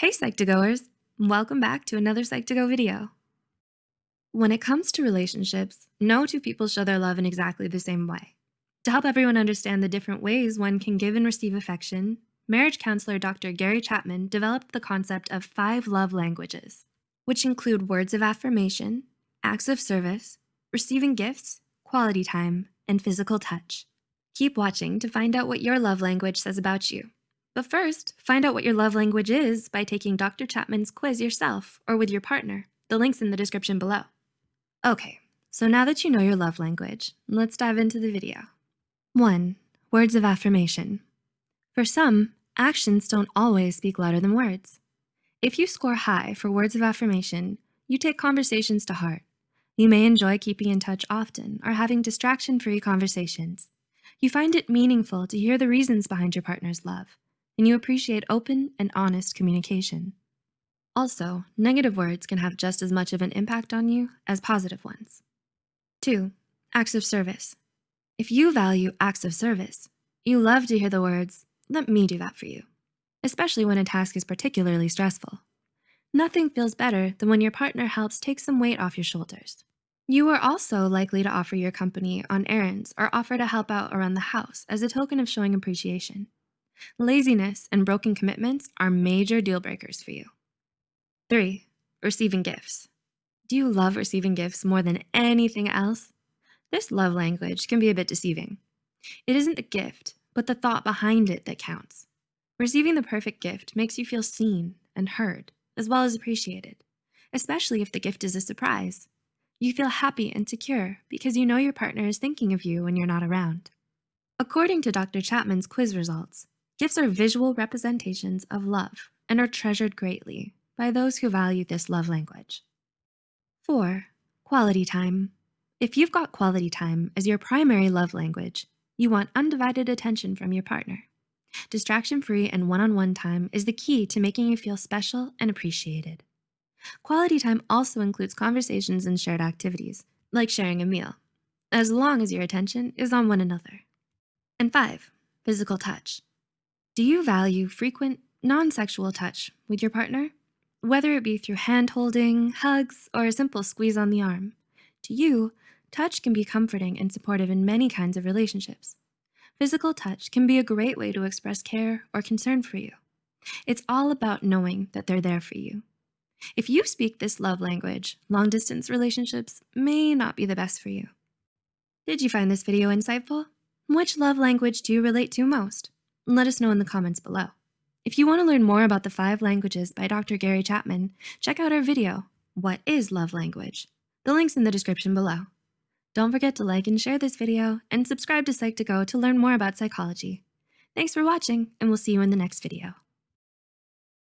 Hey Psych2Goers, welcome back to another Psych2Go video. When it comes to relationships, no two people show their love in exactly the same way. To help everyone understand the different ways one can give and receive affection, marriage counselor Dr. Gary Chapman developed the concept of five love languages, which include words of affirmation, acts of service, receiving gifts, quality time, and physical touch. Keep watching to find out what your love language says about you. But first, find out what your love language is by taking Dr. Chapman's quiz yourself or with your partner. The link's in the description below. Okay, so now that you know your love language, let's dive into the video. One, words of affirmation. For some, actions don't always speak louder than words. If you score high for words of affirmation, you take conversations to heart. You may enjoy keeping in touch often or having distraction-free conversations. You find it meaningful to hear the reasons behind your partner's love and you appreciate open and honest communication. Also, negative words can have just as much of an impact on you as positive ones. Two, acts of service. If you value acts of service, you love to hear the words, let me do that for you, especially when a task is particularly stressful. Nothing feels better than when your partner helps take some weight off your shoulders. You are also likely to offer your company on errands or offer to help out around the house as a token of showing appreciation. Laziness and broken commitments are major deal breakers for you. Three, receiving gifts. Do you love receiving gifts more than anything else? This love language can be a bit deceiving. It isn't the gift, but the thought behind it that counts. Receiving the perfect gift makes you feel seen and heard, as well as appreciated, especially if the gift is a surprise. You feel happy and secure because you know your partner is thinking of you when you're not around. According to Dr. Chapman's quiz results, Gifts are visual representations of love and are treasured greatly by those who value this love language. Four, quality time. If you've got quality time as your primary love language, you want undivided attention from your partner. Distraction-free and one-on-one -on -one time is the key to making you feel special and appreciated. Quality time also includes conversations and shared activities, like sharing a meal, as long as your attention is on one another. And five, physical touch. Do you value frequent, non-sexual touch with your partner? Whether it be through hand-holding, hugs, or a simple squeeze on the arm. To you, touch can be comforting and supportive in many kinds of relationships. Physical touch can be a great way to express care or concern for you. It's all about knowing that they're there for you. If you speak this love language, long distance relationships may not be the best for you. Did you find this video insightful? Which love language do you relate to most? Let us know in the comments below. If you wanna learn more about the five languages by Dr. Gary Chapman, check out our video, What is Love Language? The link's in the description below. Don't forget to like and share this video and subscribe to Psych2Go to learn more about psychology. Thanks for watching and we'll see you in the next video.